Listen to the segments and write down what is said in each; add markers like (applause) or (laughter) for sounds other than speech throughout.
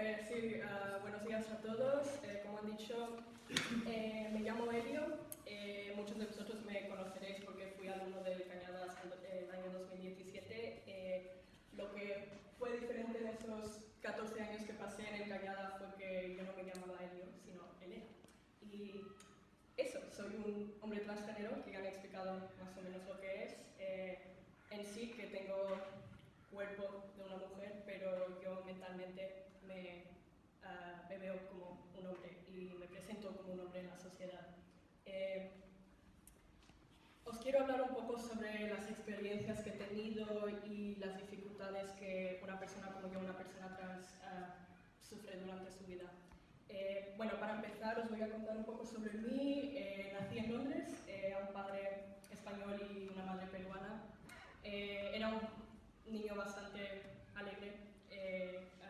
eh, sí, uh, buenos días a todos. Eh, como han dicho, eh, me llamo Elio. Eh, muchos de vosotros me conoceréis porque fui alumno del Cañadas en el año 2017. Eh, lo que fue diferente en esos 14 años que pasé en el Cañada fue que yo no me llamaba Elio, sino Elena. Y eso, soy un hombre transgénero, que ya me he explicado más o menos lo que es. Eh, en sí, que tengo cuerpo de una mujer, pero yo mentalmente me, uh, me veo como un hombre y me presento como un hombre en la sociedad. Eh, os quiero hablar un poco sobre las experiencias que he tenido y las dificultades que una persona como yo, una persona trans, uh, sufre durante su vida. Eh, bueno, para empezar os voy a contar un poco sobre mí. Eh, nací en Londres, eh, a un padre español y una madre peruana. era un niño bastante alegre,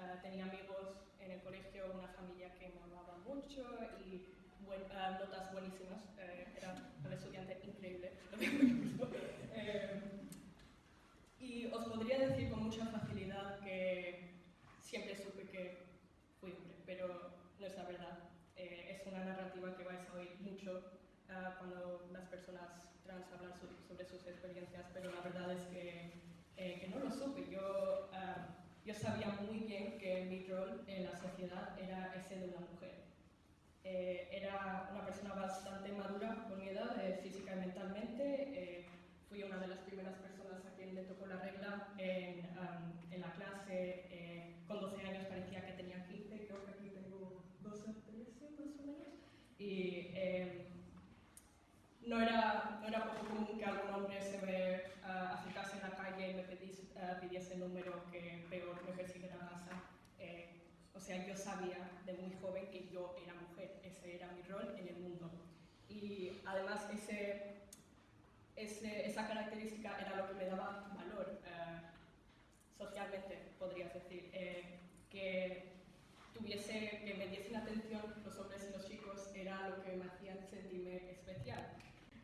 uh, tenía amigos en el colegio, una familia que me amaba mucho y uh, notas buenísimas. era un estudiante increíble. (laughs) y os podría decir con mucha facilidad que siempre supe que fui hombre, pero no es la verdad. Eh, es una narrativa que vais a oír mucho uh, cuando las personas trans hablan sobre, sobre, sus experiencias, pero la verdad es que, eh, que no lo supe. Yo, uh, yo sabía muy bien que mi rol en la sociedad era ese de una mujer. Eh, era una persona bastante madura por mi edad, física y mentalmente. fui una de las primeras personas a quien le tocó la regla en, um, en la clase. con 12 años parecía que tenía 15, creo que aquí tengo 12 13 más o menos. Y eh, no, era, no era poco común que algún hombre se me uh, acercase en la calle y me pedís, uh, pidiese el número que peor me persigue a casa. Eh, o sea, yo sabía de muy joven que yo era mujer, ese era mi rol en el mundo. Y además ese, ese, esa característica era lo que me daba valor uh, socialmente, podrías decir. Eh, que tuviese, que me diesen atención los hombres y los chicos era lo que me hacían sentirme especial.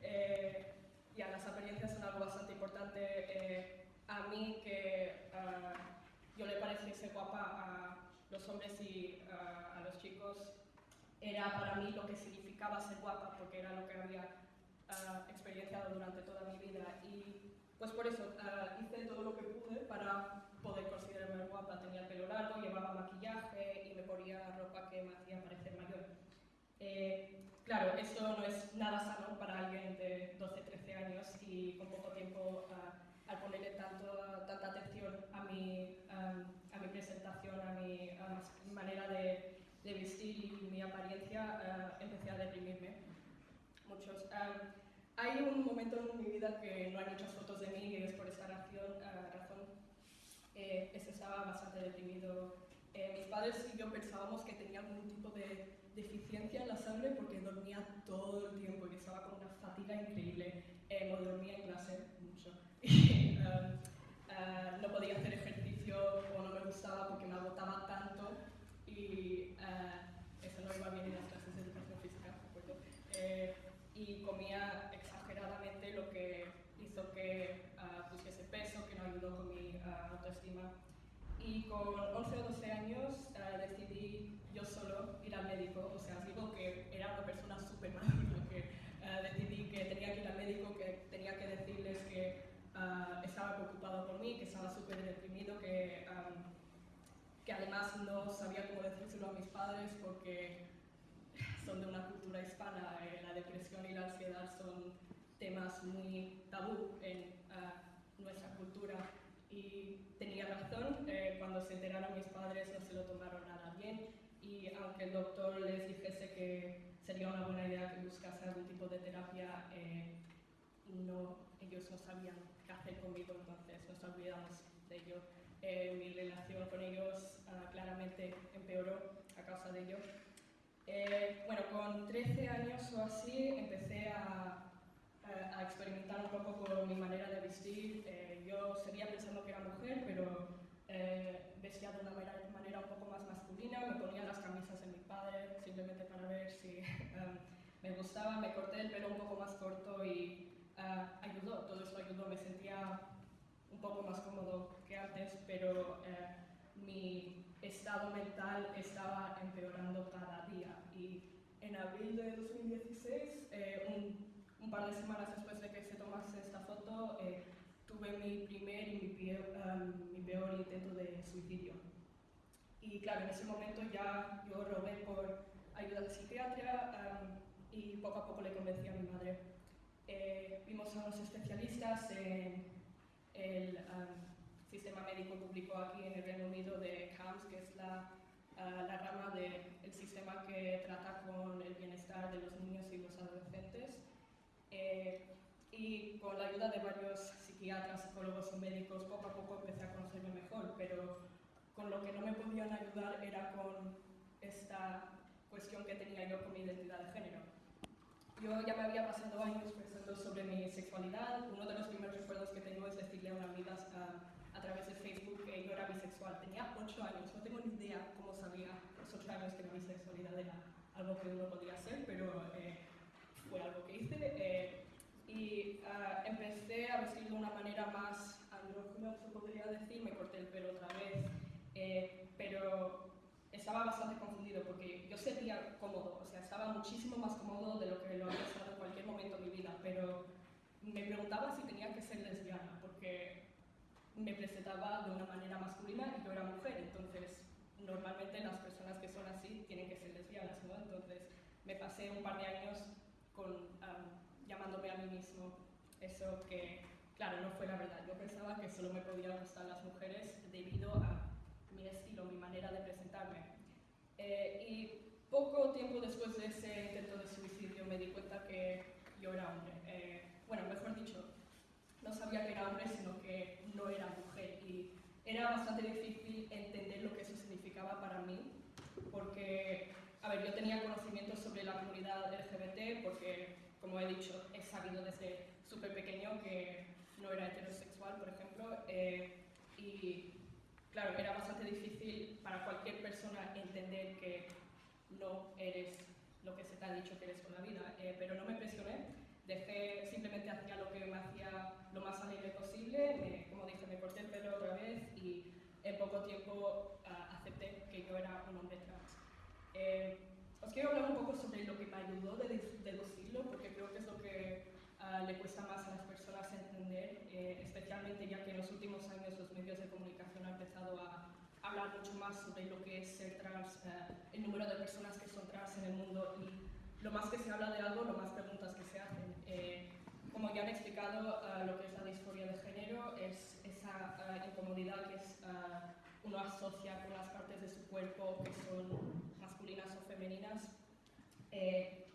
Eh, ya, las apariencias son algo bastante importante. Eh, a mí que uh, yo le pareciese guapa a los hombres y uh, a los chicos era para mí lo que significaba ser guapa porque era lo que había uh, experienciado durante toda mi vida y pues por eso uh, hice todo lo que pude para poder considerarme guapa. Tenía el pelo largo, llevaba maquillaje y me ponía ropa que me hacía parecer mayor. Eh, claro, eso no es nada sano para alguien de 12-13 años y con poco tiempo uh, al ponerle tanto, tanta atención a mi, um, a mi presentación, a mi, a mi manera de, de, vestir y mi apariencia, uh, empecé a deprimirme. Muchos. Um, hay un momento en mi vida que no hay muchas fotos de mí y es por esa razón, uh, razón eh, estaba bastante deprimido. Eh, mis padres y yo pensábamos que tenía algún tipo de deficiencia en la sangre porque dormía todo el tiempo y estaba con una fatiga increíble. Eh, no dormía en clase mucho. (laughs) Y, um, uh, no podía hacer ejercicio o no me gustaba porque me agotaba tanto y uh, eso no iba bien en las clases de educación física, ¿de acuerdo? Y comía exageradamente, lo que hizo que uh, pusiese peso, que no ayudó con mi uh, autoestima. Y con 11 o 12 años uh, decidí yo solo ir al médico, o sea, digo que era una persona súper madura, que decidí que tenía que ir al médico, que tenía que decirles que estaba preocupado por mí, que estaba súper deprimido, que, um, que además no sabía cómo decírselo a mis padres porque son de una cultura hispana, eh, la depresión y la ansiedad son temas muy tabú en uh, nuestra cultura. Y tenía razón, eh, cuando se enteraron mis padres no se lo tomaron nada bien y aunque el doctor les dijese que sería una buena idea que buscase algún tipo de terapia, eh, no, ellos no sabían qué hacer conmigo, entonces nos olvidamos de ello. Eh, mi relación con ellos uh, claramente empeoró a causa de ello. Eh, bueno, con 13 años o así empecé a, a, a, experimentar un poco con mi manera de vestir. Eh, yo seguía pensando que era mujer, pero eh, vestía de una manera, manera, un poco más masculina. Me ponía las camisas de mi padre simplemente para ver si (laughs) um, me gustaba. Me corté el pelo un poco más corto y uh, ayudó, todo esto ayudó. Me sentía un poco más cómodo que antes, pero mi estado mental estaba empeorando cada día. Y en abril de 2016, eh, un, un, par de semanas después de que se tomase esta foto, eh, tuve mi primer y mi peor, um, mi peor, intento de suicidio. Y claro, en ese momento ya yo robé por ayuda de psiquiatría um, y poco a poco le convencí a mi madre. Eh, vimos a unos especialistas en el um, sistema médico público aquí en el Reino Unido de CAMS, que es la, uh, la rama del sistema que trata con el bienestar de los niños y los adolescentes. Eh, y con la ayuda de varios psiquiatras, psicólogos y médicos, poco a poco empecé a conocerme mejor, pero con lo que no me podían ayudar era con esta cuestión que tenía yo con mi identidad de género. Yo ya me había pasado años pensando sobre mi sexualidad. Uno de los primeros recuerdos que tengo es decirle a una amiga través de Facebook que yo era bisexual. Tenía 8 años, no tengo ni idea cómo sabía los 8 años que la bisexualidad era algo que uno podía hacer, pero eh, fue algo que hice. Eh, y uh, empecé a vestir de una manera más andrógina, se podría decir, me corté el pelo otra vez, eh, pero estaba bastante confundido porque yo sentía cómodo, o sea, estaba muchísimo más cómodo de lo que lo había estado en cualquier momento de mi vida, pero me preguntaba si tenía que ser lesbiana, me presentaba de una manera masculina y yo era mujer, entonces normalmente las personas que son así tienen que ser lesbianas, ¿no? Entonces me pasé un par de años llamándome a mí mismo eso que, claro, no fue la verdad. Yo pensaba que solo me podían gustar las mujeres debido a mi estilo, mi manera de presentarme. Eh, y poco tiempo después de ese intento de suicidio me di cuenta que yo era hombre. Eh, bueno, mejor dicho, no sabía que era hombre, sino que no era mujer. Y era bastante difícil entender lo que eso significaba para mí, porque, a ver, yo tenía conocimientos sobre la comunidad LGBT, porque, como he dicho, he sabido desde súper pequeño que no era heterosexual, por ejemplo, eh, y claro, era bastante difícil para cualquier persona entender que no eres lo que se te ha dicho que eres con la vida, eh, pero no me presioné dejé, simplemente hacía lo que me hacía lo más alegre posible, como dije, me corté el pelo otra vez y en poco tiempo uh, acepté que yo era un hombre trans. Eh, os quiero hablar un poco sobre lo que me ayudó a deducirlo, porque creo que es lo que uh, le cuesta más a las personas entender, eh, especialmente ya que en los últimos años los medios de comunicación han empezado a hablar mucho más sobre lo que es ser trans, uh, el número de personas que son trans en el mundo y lo más que se habla de algo, lo más preguntas que se hacen. Eh, como ya han explicado, uh, lo que es la disforia de género es esa uh, incomodidad que es, uh, uno asocia con las partes de su cuerpo que son masculinas o femeninas. Eh,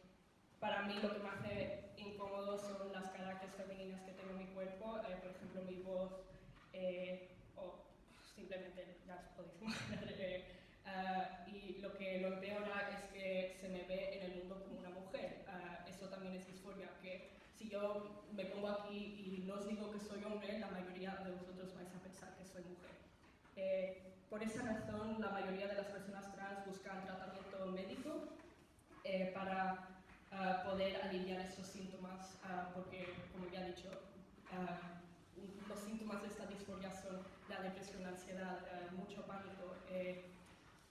para mí lo que me hace incómodo son las caracteres femeninas que tengo en mi cuerpo, eh, por ejemplo mi voz o simplemente ya os podéis imaginar Uh, y lo que lo empeora es que se me ve en el mundo como una mujer. Uh, eso también es disforia, que si yo me pongo aquí y no os digo que soy hombre, la mayoría de vosotros vais a pensar que soy mujer. Eh, por esa razón, la mayoría de las personas trans buscan tratamiento médico eh, para uh, poder aliviar esos síntomas, porque, como ya he dicho, los síntomas de esta disforia son la depresión, la ansiedad, mucho pánico. Eh,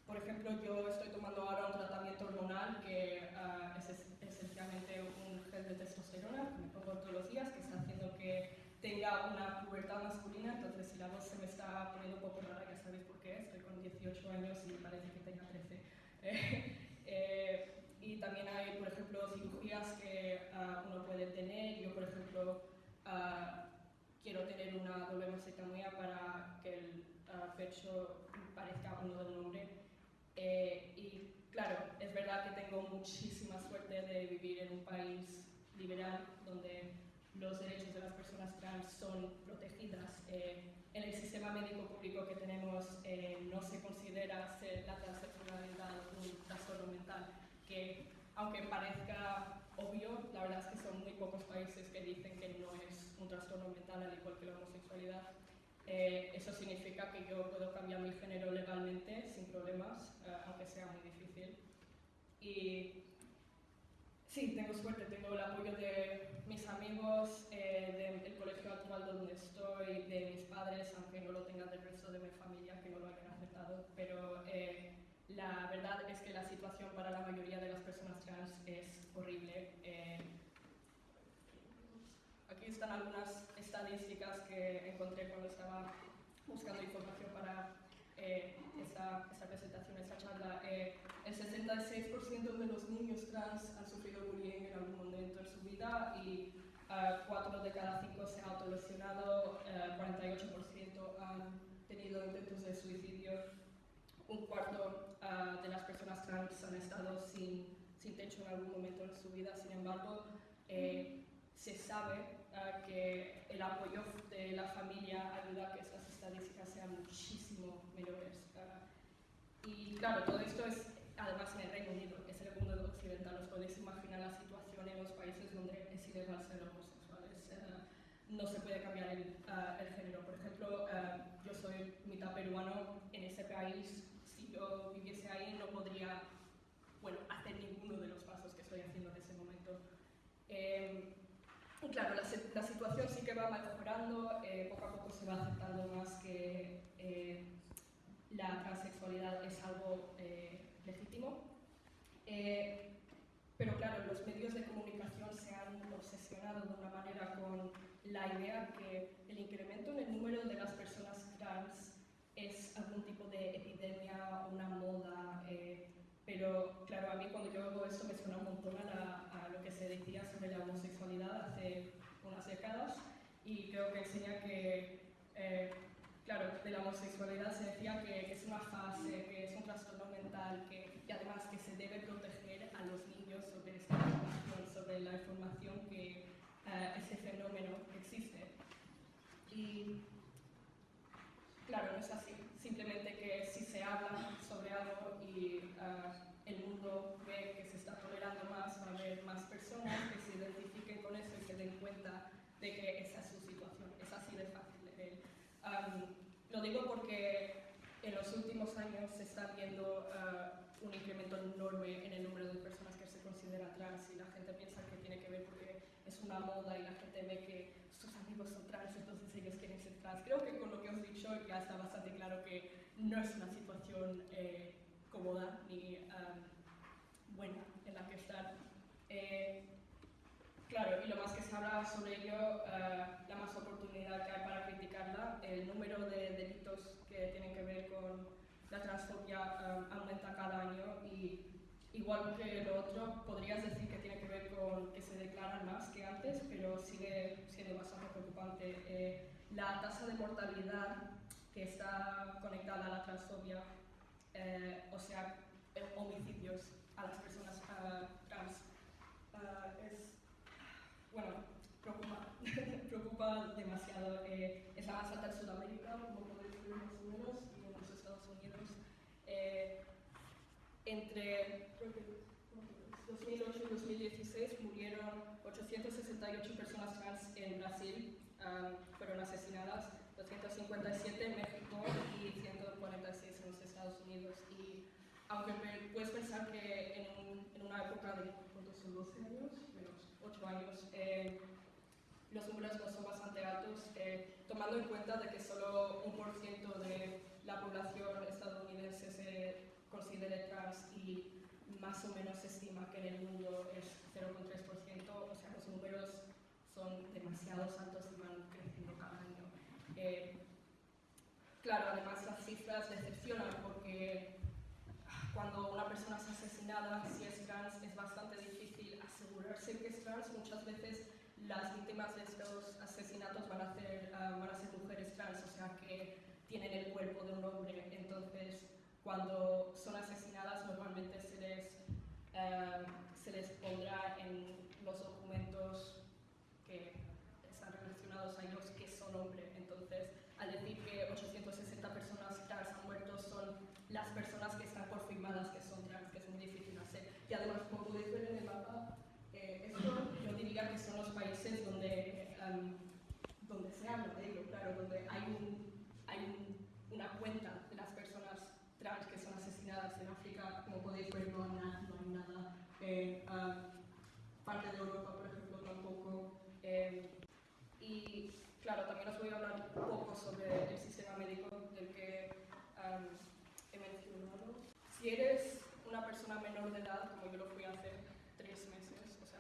por ejemplo, yo estoy tomando ahora un tratamiento hormonal que uh, es esencialmente un gel de testosterona me pongo todos los días, que está haciendo que tenga una pubertad masculina, entonces si la voz se me está poniendo un poco rara, ya sabéis por qué, estoy con 18 años y parece que tenga 13. (laughs) eh, y también hay, por ejemplo, cirugías que uh, uno puede tener. Yo, por ejemplo, uh, quiero tener una doble mastectomía para que el pecho parezca uno del hombre eh, y claro, es verdad que tengo muchísima suerte de vivir en un país liberal donde los derechos de las personas trans son protegidas. Eh, en el sistema médico público que tenemos eh, no se considera ser la transexualidad un trastorno mental, que aunque parezca obvio, la verdad es que son muy pocos países que dicen que no es un trastorno mental al igual que la homosexualidad. Eh, eso significa que yo puedo cambiar mi género legalmente sin problemas, eh, aunque sea muy difícil. Y sí, tengo suerte, tengo el apoyo de mis amigos, eh, del colegio actual donde estoy, de mis padres, aunque no lo tengan del resto de mi familia, que no lo hayan aceptado pero eh, la verdad es que la situación para la mayoría de las personas trans es horrible. Eh, aquí están algunas estadísticas que encontré cuando estaba buscando información para eh, esta, esta, presentación, esta charla. El 66% de los niños trans han sufrido bullying en algún momento en su vida y 4 de cada 5 se han autolesionado, 48% han tenido intentos de suicidio, un cuarto uh, de las personas trans han estado sin, sin, techo en algún momento en su vida, sin embargo, eh, se sabe uh, que el apoyo de la familia ayuda a que estas estadísticas sean muchísimo menores. Uh, y claro, todo esto es además en el Reino Unido, que es el mundo occidental. Os podéis imaginar la situación en los países donde es ilegal ser homosexuales. no se puede cambiar el, el género. Por ejemplo, yo soy mitad peruano, en ese país, si yo viviese ahí, no podría bueno, hacer ninguno de los pasos que estoy haciendo en ese momento. Eh, claro, la, la, situación sí que va mejorando, eh, poco a poco se va aceptando más que eh, la transexualidad es algo eh, legítimo. Eh, pero claro, los medios de comunicación se han obsesionado de una manera con la idea que el incremento en el número de las personas trans es algún tipo de epidemia, una moda, eh, pero claro, a mí cuando yo hago esto me suena un montón a, lo que se decía sobre la homosexualidad hace unas décadas y creo que enseña que, eh, claro, de la homosexualidad se decía que, es una fase, que es un trastorno mental, que, y además que se debe proteger a los niños sobre esta información, sobre la información que eh, ese fenómeno existe. Y claro, no es así. Simplemente que si se habla sobre algo y uh, el mundo ve que se está tolerando más, va a haber más personas que se identifiquen con eso y se den cuenta de que esa es su situación. Es así de fácil. Um, lo digo porque en los últimos años se está viendo uh, un incremento enorme en el número de personas que se consideran trans y la gente piensa que tiene que ver porque es una moda y la gente ve que sus amigos son trans, entonces ellos quieren ser trans. Creo que con lo que os he dicho ya está bastante claro que no es una situación eh, cómoda ni um, buena en la que estar. Eh, claro, y lo más que se habla sobre ello, uh, la más oportunidad que hay para criticarla, el número de delitos que tienen que ver con la transfobia um, aumenta cada año y igual que lo otro, podrías decir que tiene que ver con que se declaran más que antes, pero sigue siendo bastante preocupante. Eh, la tasa de mortalidad que está conectada a la transfobia, eh, o sea, homicidios a las personas uh, es, bueno, preocupa, (laughs) preocupa demasiado. Eh, es más alta en Sudamérica, como podéis ver en los números, y en los Estados Unidos. Eh, entre 2008 y 2016 murieron 868 personas trans en Brasil, um, fueron asesinadas, 257 en México y 146 en los Estados Unidos. Y aunque puedes pensar que en, en una época de, ¿cuántos son 12 años? Menos 8 años, eh, los números no son bastante altos, eh, tomando en cuenta de que solo un por ciento de la población estadounidense se considere trans y más o menos se estima que en el mundo es 0,3%, o sea, los números son demasiado altos y van creciendo cada año. Eh, claro, además las cifras decepcionan porque cuando una persona es asesinada, si es trans, es bastante difícil asegurarse que es trans. Muchas veces las víctimas de estos asesinatos van a, ser, uh, van a ser mujeres trans, o sea que tienen el cuerpo de un hombre. Entonces, cuando son asesinadas normalmente se les, uh, se les pondrá en los documentos que están relacionados a ellos que son hombres. Entonces, al decir que 860 personas trans han muerto, son las personas que están confirmadas que son trans, que es muy difícil hacer. Y además, como podéis ver en el mapa, eh, esto yo diría que son los países donde, um, donde se habla de ello, claro, donde hay, un, hay un, una cuenta de las personas trans que son asesinadas en África, como podéis ver, no hay nada. No hay nada. En uh, parte de Europa, por ejemplo, tampoco. Eh, y claro, también os voy a hablar un poco sobre el sistema médico, del que um,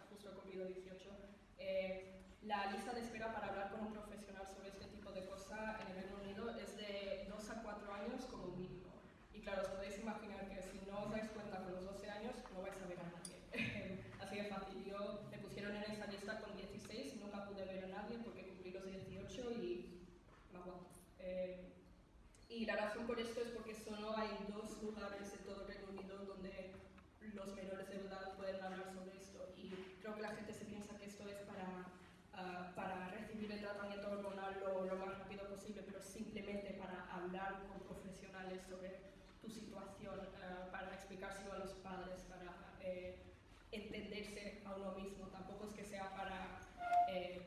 justo he cumplido 18, eh, la lista de espera para hablar con un profesional sobre este tipo de cosas en el Reino Unido es de 2 a 4 años como mínimo. Y claro, os podéis imaginar que si no os dais cuenta con los 12 años, no vais a ver a nadie. (laughs) Así de fácil. Yo me pusieron en esa lista con 16, nunca pude ver a nadie porque cumplí los 18 y. Eh, y la razón por esto es porque solo hay dos lugares en todo el Reino Unido donde los menores de edad pueden hablar sobre esto. Y creo que la gente se piensa que esto es para, ah, para recibir el tratamiento hormonal lo, lo, más rápido posible, pero simplemente para hablar con profesionales sobre tu situación, uh, para explicárselo a los padres, para eh, a uno mismo. Tampoco es que sea para eh,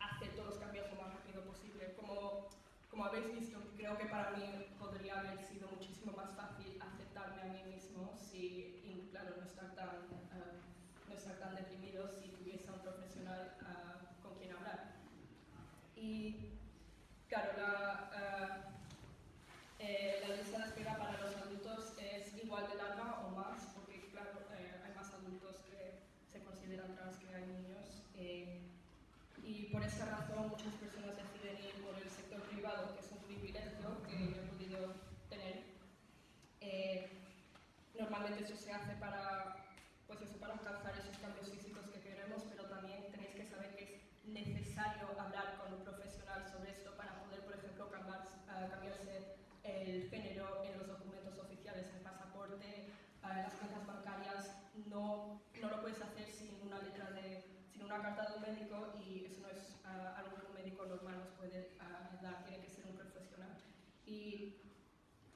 hacer todos los cambios lo más rápido posible. Como como habéis visto, creo que para mí podría haber sido muchísimo más fácil aceptarme a mí mismo si, y claro, no estar tan, uh, no estar tan deprimido si tuviese a un profesional uh, con quien hablar. Y claro, la, uh, eh, la lista de espera para los adultos es igual de larga o más, porque claro, eh, hay más adultos que se consideran trans que hay niños. Eh, y por esta razón muchas personas deciden ir por el sector privado, que es un privilegio que yo he podido tener. Eh, normalmente eso se hace para, pues eso, para alcanzar esos cambios físicos que queremos, pero también tenéis que saber que es necesario hablar con un profesional sobre esto para poder, por ejemplo, cambiar, uh, cambiarse el género en los documentos oficiales, el pasaporte, uh, las cuentas bancarias, no, no lo puedes hacer sin una letra de sin una carta de un médico y eso no es uh, algo que un médico normal nos puede uh, dar, tiene que ser un profesional. Y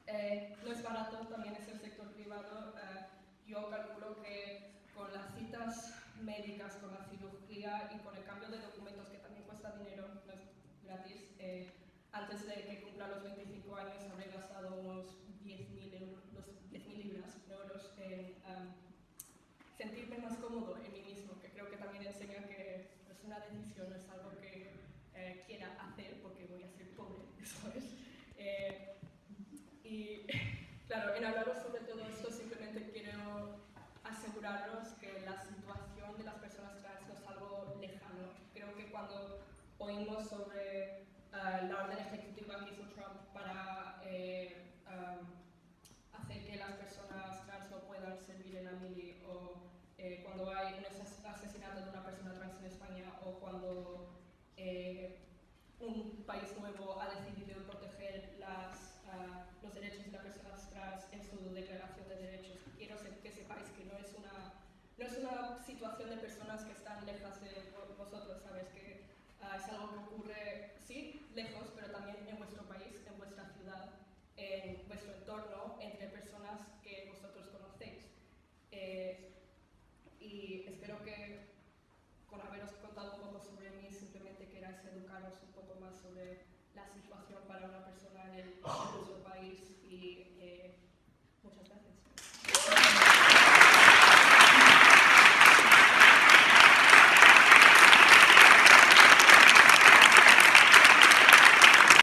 eh, no es barato, también es el sector privado. Uh, yo calculo que con las citas médicas, con la cirugía y con el cambio de documentos, que también cuesta dinero, no es gratis, eh, antes de que cumpla los 25 años habré gastado unos 10.000 10 libras, euros en um, sentirme más cómodo en mí mismo, que creo que también enseña que es una decisión, es algo que eh, quiera hacer porque voy a ser pobre, eso es. Eh, y claro, en hablaros sobre todo esto simplemente quiero aseguraros que la situación de las personas trans no es algo lejano. Creo que cuando oímos sobre uh, la orden ejecutiva que hizo Trump para eh, um, hacer que las personas trans no puedan servir en la mili o eh, cuando hay un asesinato de una persona trans en España o cuando eh, un país nuevo ha decidido proteger las, uh, los derechos de las personas trans en su declaración de derechos. Quiero que sepáis que no es una, no es una situación de personas que están lejos de vosotros, ¿sabes? Que uh, es algo que ocurre, sí, lejos, pero también en vuestro país, en vuestra ciudad en vuestro entorno entre personas que vosotros conocéis. Eh, y espero que con haberos contado un poco sobre mí simplemente queráis educaros un poco más sobre la situación para una persona en,